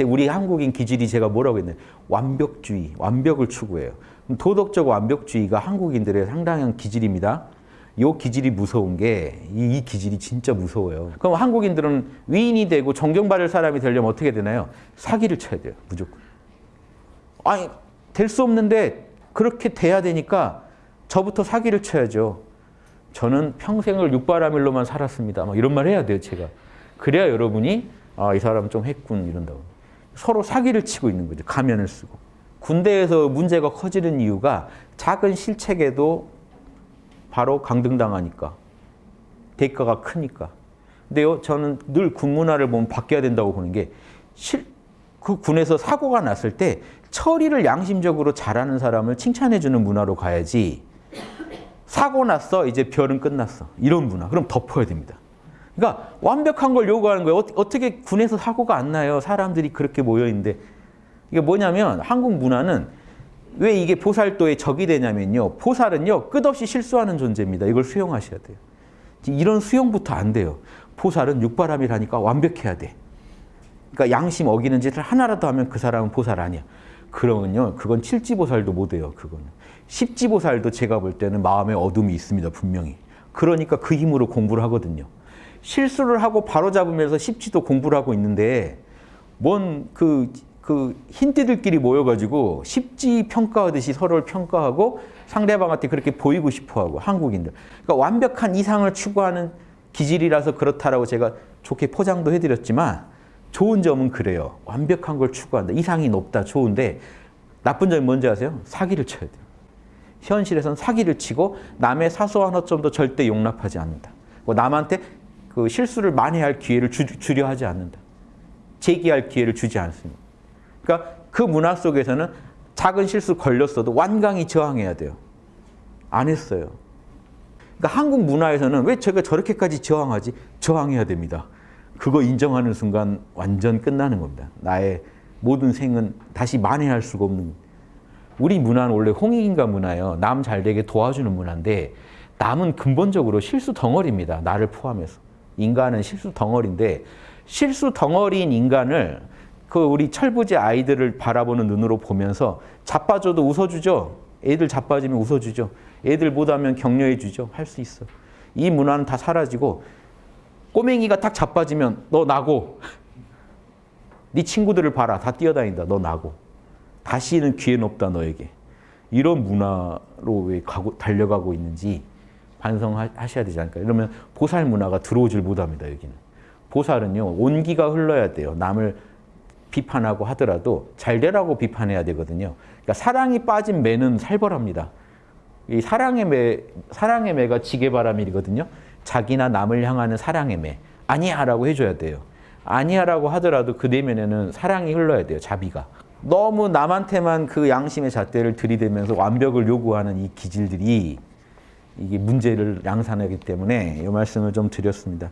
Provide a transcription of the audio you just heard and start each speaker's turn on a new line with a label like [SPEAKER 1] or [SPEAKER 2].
[SPEAKER 1] 제 우리 한국인 기질이 제가 뭐라고 했나요? 완벽주의, 완벽을 추구해요. 도덕적 완벽주의가 한국인들의 상당한 기질입니다. 이 기질이 무서운 게이 기질이 진짜 무서워요. 그럼 한국인들은 위인이 되고 존경받을 사람이 되려면 어떻게 되나요? 사기를 쳐야 돼요. 무조건. 아니 될 수 없는데 그렇게 돼야 되니까 저부터 사기를 쳐야죠. 저는 평생을 육바라밀로만 살았습니다. 막 이런 말 해야 돼요, 제가. 그래야 여러분이 아, 이 사람 좀 했군 이런다고. 서로 사기를 치고 있는 거죠. 가면을 쓰고. 군대에서 문제가 커지는 이유가 작은 실책에도 바로 강등당하니까. 대가가 크니까. 근데요, 저는 늘 군문화를 보면 바뀌어야 된다고 보는 게 실, 그 군에서 사고가 났을 때 처리를 양심적으로 잘하는 사람을 칭찬해주는 문화로 가야지 사고 났어 이제 별은 끝났어 이런 문화 그럼 덮어야 됩니다 그러니까 완벽한 걸 요구하는 거예요. 어 떻게 군에서 사고가 안 나요? 사람들이 그렇게 모여있는데. 이게 뭐냐면 한국 문화는 왜 이게 보살도의 적이 되냐면요. 보살은요 끝없이 실수하는 존재입니다. 이걸 수용하셔야 돼요. 이런 수용부터 안 돼요. 보살은 육바람이라니까 완벽해야 돼. 그러니까 양심 어기는 짓을 하나라도 하면 그 사람은 보살 아니야. 그러면요 그건 칠지보살도 못해요 그거는. 십지보살도 제가 볼 때는 마음에 어둠이 있습니다. 분명히. 그러니까 그 힘으로 공부를 하거든요. 실수를 하고 바로잡으면서 십지도 공부를 하고 있는데 뭔그 그 흰띠들끼리 모여가지고 십지 평가하듯이 서로를 평가하고 상대방한테 그렇게 보이고 싶어하고 한국인들. 그러니까 완벽한 이상을 추구하는 기질이라서 그렇다라고 제가 좋게 포장도 해드렸지만 좋은 점은 그래요. 완벽한 걸 추구한다. 이상이 높다. 좋은데 나쁜 점이 뭔지 아세요? 사기를 쳐야 돼요. 현실에서는 사기를 치고 남의 사소한 허점도 절대 용납하지 않는다. 뭐 남한테 그 실수를 만회할 기회를 주, 주려 하지 않는다. 제기할 기회를 주지 않습니다. 그러니까 그 문화 속에서는 작은 실수 걸렸어도 완강히 저항해야 돼요. 안 했어요. 그러니까 한국 문화에서는 왜 제가 저렇게까지 저항하지? 저항해야 됩니다. 그거 인정하는 순간 완전 끝나는 겁니다. 나의 모든 생은 다시 만회할 수가 없는 우리 문화는 원래 홍익인가 문화예요. 남 잘 되게 도와주는 문화인데 남은 근본적으로 실수 덩어리입니다. 나를 포함해서. 인간은 실수 덩어리인데 실수 덩어리인 인간을 그 우리 철부지 아이들을 바라보는 눈으로 보면서 자빠져도 웃어주죠. 애들 자빠지면 웃어주죠. 애들 못하면 격려해 주죠. 할 수 있어. 이 문화는 다 사라지고 꼬맹이가 딱 자빠지면 너 나고 네 친구들을 봐라. 다 뛰어다닌다. 너 나고. 다시는 기회는 없다 너에게. 이런 문화로 왜 가고, 달려가고 있는지 반성하셔야 되지 않을까. 이러면 보살 문화가 들어오질 못합니다. 여기는. 보살은요. 온기가 흘러야 돼요. 남을 비판하고 하더라도 잘 되라고 비판해야 되거든요. 그러니까 사랑이 빠진 매는 살벌합니다. 이 사랑의 매, 사랑의 매가 지게바람이거든요. 자기나 남을 향하는 사랑의 매. 아니야 라고 해줘야 돼요. 아니야 라고 하더라도 그 내면에는 사랑이 흘러야 돼요. 자비가. 너무 남한테만 그 양심의 잣대를 들이대면서 완벽을 요구하는 이 기질들이 이게 문제를 양산하기 때문에 이 말씀을 좀 드렸습니다.